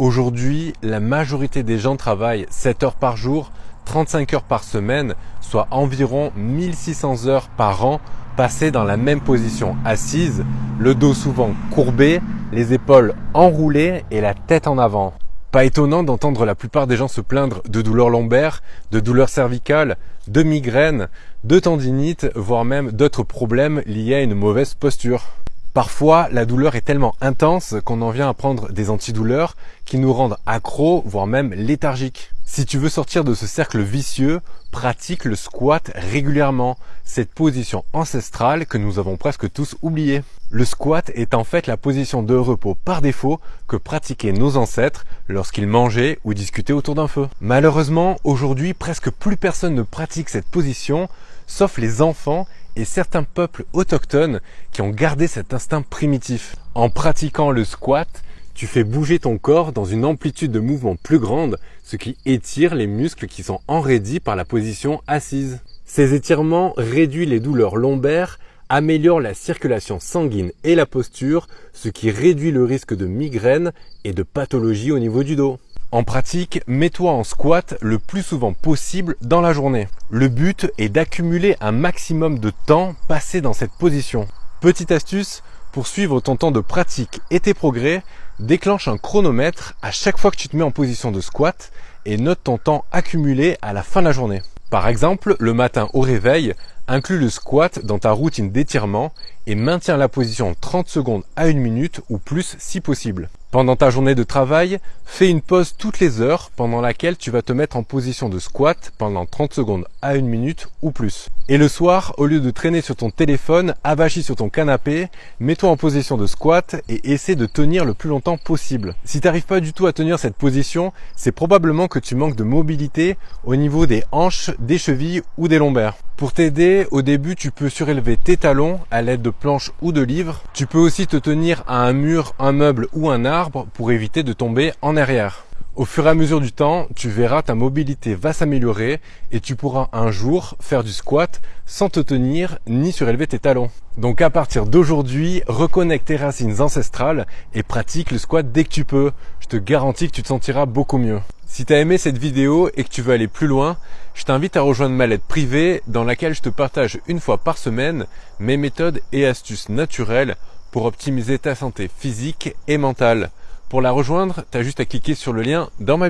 Aujourd'hui, la majorité des gens travaillent 7 heures par jour, 35 heures par semaine, soit environ 1600 heures par an passées dans la même position assise, le dos souvent courbé, les épaules enroulées et la tête en avant. Pas étonnant d'entendre la plupart des gens se plaindre de douleurs lombaires, de douleurs cervicales, de migraines, de tendinites, voire même d'autres problèmes liés à une mauvaise posture. Parfois, la douleur est tellement intense qu'on en vient à prendre des antidouleurs qui nous rendent accros, voire même léthargiques. Si tu veux sortir de ce cercle vicieux, pratique le squat régulièrement, cette position ancestrale que nous avons presque tous oubliée. Le squat est en fait la position de repos par défaut que pratiquaient nos ancêtres lorsqu'ils mangeaient ou discutaient autour d'un feu. Malheureusement, aujourd'hui, presque plus personne ne pratique cette position, sauf les enfants et certains peuples autochtones qui ont gardé cet instinct primitif. En pratiquant le squat, tu fais bouger ton corps dans une amplitude de mouvement plus grande, ce qui étire les muscles qui sont enraidis par la position assise. Ces étirements réduisent les douleurs lombaires, améliorent la circulation sanguine et la posture, ce qui réduit le risque de migraine et de pathologie au niveau du dos. En pratique, mets-toi en squat le plus souvent possible dans la journée. Le but est d'accumuler un maximum de temps passé dans cette position. Petite astuce, pour suivre ton temps de pratique et tes progrès, déclenche un chronomètre à chaque fois que tu te mets en position de squat et note ton temps accumulé à la fin de la journée. Par exemple, le matin au réveil, inclus le squat dans ta routine d'étirement et maintiens la position 30 secondes à une minute ou plus si possible. Pendant ta journée de travail, fais une pause toutes les heures pendant laquelle tu vas te mettre en position de squat pendant 30 secondes à une minute ou plus. Et le soir, au lieu de traîner sur ton téléphone, avachi sur ton canapé, mets-toi en position de squat et essaie de tenir le plus longtemps possible. Si tu n'arrives pas du tout à tenir cette position, c'est probablement que tu manques de mobilité au niveau des hanches, des chevilles ou des lombaires. Pour t'aider, au début, tu peux surélever tes talons à l'aide de planches ou de livres. Tu peux aussi te tenir à un mur, un meuble ou un arbre pour éviter de tomber en arrière. Au fur et à mesure du temps, tu verras ta mobilité va s'améliorer et tu pourras un jour faire du squat sans te tenir ni surélever tes talons. Donc à partir d'aujourd'hui, reconnecte tes racines ancestrales et pratique le squat dès que tu peux. Je te garantis que tu te sentiras beaucoup mieux. Si tu as aimé cette vidéo et que tu veux aller plus loin, je t'invite à rejoindre ma lettre privée dans laquelle je te partage une fois par semaine mes méthodes et astuces naturelles pour optimiser ta santé physique et mentale. Pour la rejoindre, tu as juste à cliquer sur le lien dans ma